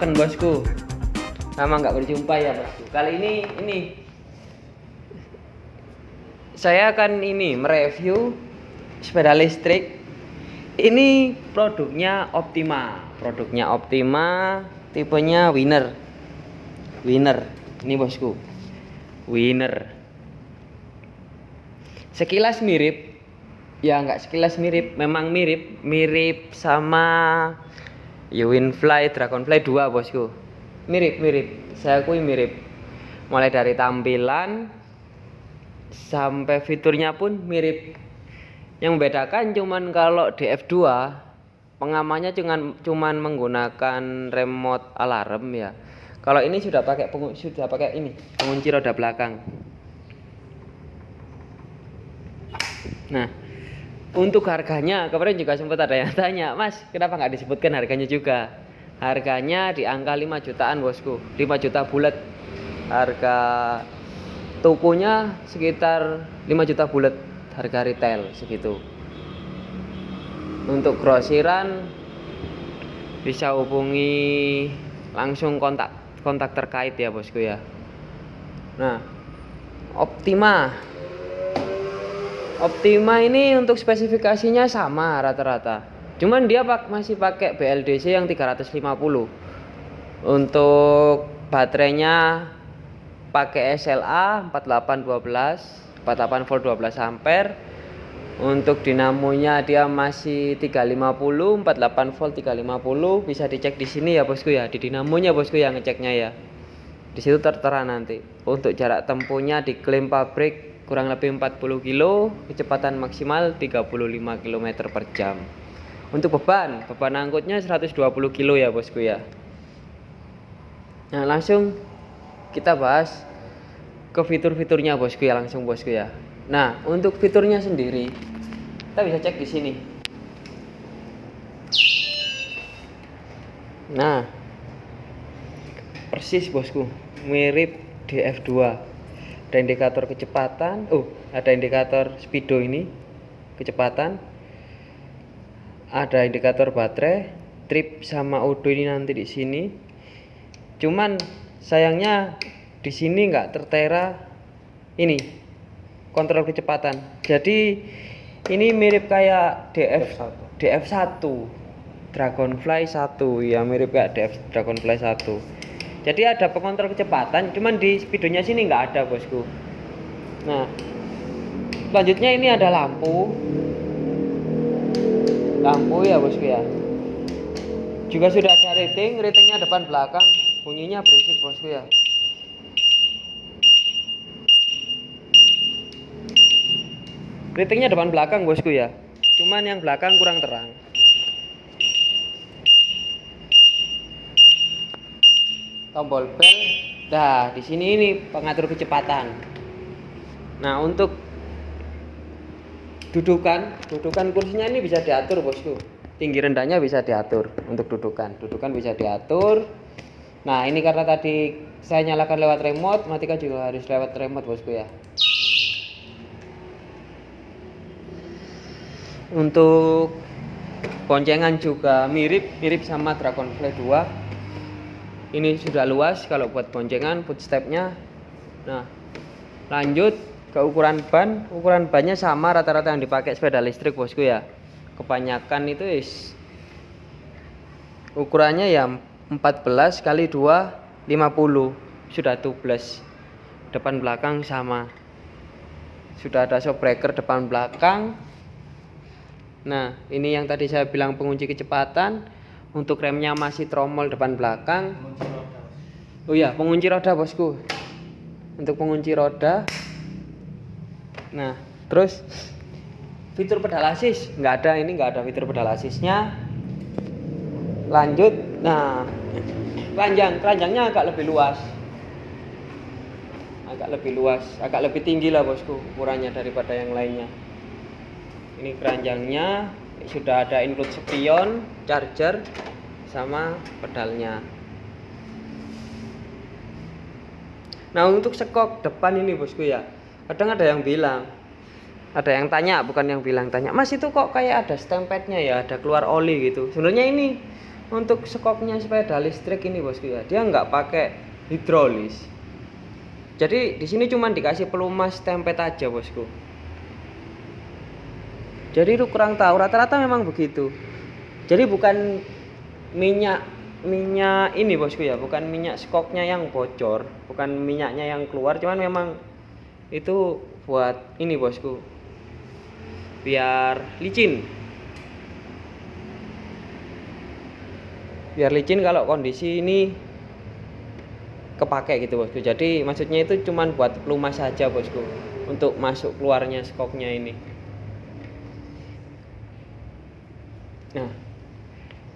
Waken bosku. Lama nggak berjumpa ya bosku. Kali ini ini. Saya akan ini mereview Sepeda listrik. Ini produknya Optima. Produknya Optima Tipenya Winner Winner Ini bosku. Winner Sekilas mirip. Ya nggak sekilas mirip. Memang mirip. Mirip sama Winfly Dragonfly 2 bosku. Mirip-mirip saya akui mirip. Mulai dari tampilan sampai fiturnya pun mirip. Yang membedakan cuman kalau di F2 pengamannya cuman cuman menggunakan remote alarm ya. Kalau ini sudah pakai sudah pakai ini pengunci roda belakang. Nah untuk harganya kemarin juga sempat ada yang tanya mas kenapa nggak disebutkan harganya juga? Harganya di angka 5 jutaan bosku. 5 juta bulat. Harga tokonya sekitar 5 juta bulat. Harga retail segitu. Untuk grosiran bisa hubungi langsung kontak kontak terkait ya bosku ya. Nah Optima Optima ini untuk spesifikasinya sama rata-rata. Cuman dia pak masih pakai BLDC yang 350. Untuk baterainya pakai SLA 4812, 48 volt 12 ampere. Untuk dinamonya dia masih 350, 48 volt 350. Bisa dicek di sini ya bosku ya, di dinamonya bosku yang ngeceknya ya. Di situ tertera nanti. Untuk jarak tempuhnya diklaim pabrik kurang lebih 40 kilo kecepatan maksimal 35 km per jam. Untuk beban beban angkutnya 120 kilo ya bosku ya. Nah langsung kita bahas ke fitur-fiturnya bosku ya langsung bosku ya. Nah untuk fiturnya sendiri kita bisa cek di sini. Nah persis bosku mirip DF2 ada indikator kecepatan oh ada indikator speedo ini kecepatan. Ada indikator baterai trip sama odo ini nanti di sini. Cuman sayangnya di sini nggak tertera ini kontrol kecepatan. Jadi ini mirip kayak DF DF1 Dragonfly 1 ya mirip kayak DF Dragonfly 1 jadi ada pengontrol kecepatan cuman di speedonya sini nggak ada bosku. Nah selanjutnya ini ada lampu. Lampu ya bosku ya. Juga sudah ada rating ratingnya depan belakang. Bunyinya berisik bosku ya. Ratingnya depan belakang bosku ya. Cuman yang belakang kurang terang tombol bel nah di sini ini pengatur kecepatan. Nah untuk dudukan dudukan kursinya ini bisa diatur bosku. Tinggi rendahnya bisa diatur untuk dudukan. Dudukan bisa diatur. Nah ini karena tadi saya nyalakan lewat remote matika juga harus lewat remote bosku ya. Untuk boncengan juga mirip mirip sama Dragonfly 2 ini sudah luas kalau buat boncengan footstepnya. Nah lanjut ke ukuran ban. Ukuran bannya sama rata-rata yang dipakai sepeda listrik bosku ya. Kebanyakan itu is ukurannya ya 14 kali 2 50 sudah tubeless. Depan belakang sama. Sudah ada shock breaker depan belakang. Nah ini yang tadi saya bilang pengunci kecepatan untuk remnya masih tromol depan belakang. Oh ya pengunci roda bosku. Untuk pengunci roda. Nah terus fitur pedal assist. Nggak ada ini nggak ada fitur pedal assistnya. Lanjut. Nah keranjang keranjangnya agak lebih luas. Agak lebih luas agak lebih tinggi lah bosku ukurannya daripada yang lainnya. Ini keranjangnya sudah ada include spion charger sama pedalnya. Nah untuk sekok depan ini bosku ya kadang ada yang bilang ada yang tanya bukan yang bilang tanya mas itu kok kayak ada stempadnya ya ada keluar oli gitu? Sebenarnya ini untuk skoknya sepeda listrik ini bosku ya dia nggak pakai hidrolis. Jadi di sini cuma dikasih pelumas tempet aja bosku jadi itu kurang tahu rata-rata memang begitu. Jadi bukan minyak minyak ini bosku ya bukan minyak skoknya yang bocor bukan minyaknya yang keluar cuman memang itu buat ini bosku. Biar licin. Biar licin kalau kondisi ini kepake gitu bosku. Jadi maksudnya itu cuman buat pelumas saja bosku untuk masuk keluarnya skoknya ini nah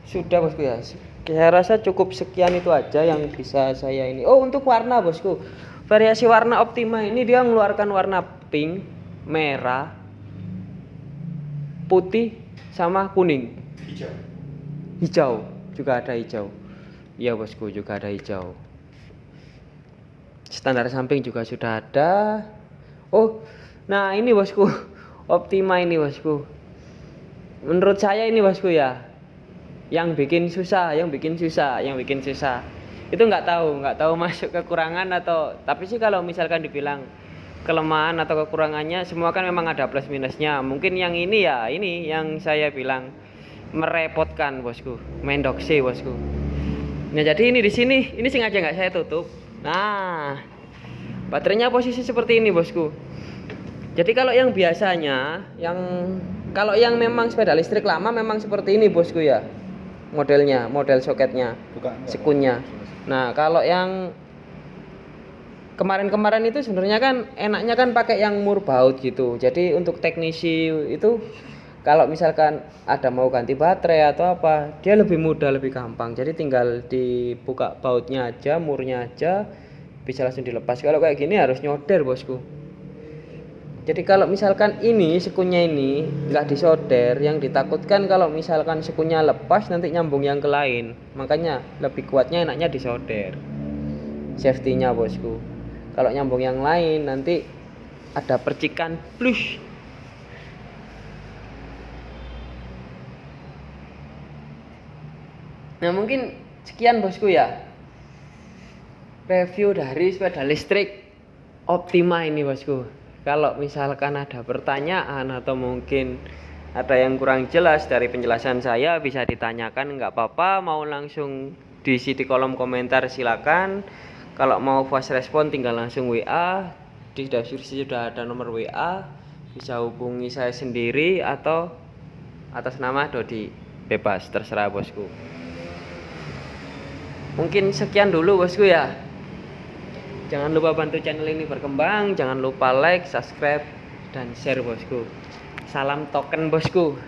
sudah bosku ya. Saya rasa cukup sekian itu aja yang bisa saya ini. Oh untuk warna bosku. Variasi warna Optima ini dia mengeluarkan warna pink merah putih sama kuning. Hijau. Hijau. Juga ada hijau. Iya bosku juga ada hijau. Standar samping juga sudah ada. Oh nah ini bosku. Optima ini bosku menurut saya ini bosku ya. Yang bikin susah yang bikin susah yang bikin susah. Itu nggak tahu nggak tahu masuk kekurangan atau tapi sih kalau misalkan dibilang kelemahan atau kekurangannya semua kan memang ada plus minusnya. Mungkin yang ini ya ini yang saya bilang merepotkan bosku main doksi bosku nah jadi ini di sini ini sengaja nggak saya tutup. Nah baterainya posisi seperti ini bosku jadi kalau yang biasanya yang kalau yang memang sepeda listrik lama memang seperti ini bosku ya. Modelnya model soketnya sekunnya. Nah kalau yang kemarin-kemarin itu sebenarnya kan enaknya kan pakai yang mur baut gitu. Jadi untuk teknisi itu kalau misalkan ada mau ganti baterai atau apa dia lebih mudah lebih gampang. Jadi tinggal dibuka bautnya aja murnya aja bisa langsung dilepas. Kalau kayak gini harus nyoder bosku jadi kalau misalkan ini sekunya ini nggak disolder yang ditakutkan kalau misalkan sekunya lepas nanti nyambung yang ke lain. Makanya lebih kuatnya enaknya disolder safety nya bosku. Kalau nyambung yang lain nanti ada percikan plus Nah mungkin sekian bosku ya. Review dari sepeda listrik Optima ini bosku Kalau misalkan ada pertanyaan atau mungkin ada yang kurang jelas dari penjelasan saya bisa ditanyakan nggak apa-apa. Mau langsung diisi di kolom komentar silakan. Kalau mau voice respon tinggal langsung WA di deskripsi sudah ada nomor WA bisa hubungi saya sendiri atau atas nama Dodi. Bebas terserah bosku. Mungkin sekian dulu bosku ya jangan lupa bantu channel ini berkembang jangan lupa like subscribe dan share bosku. Salam token bosku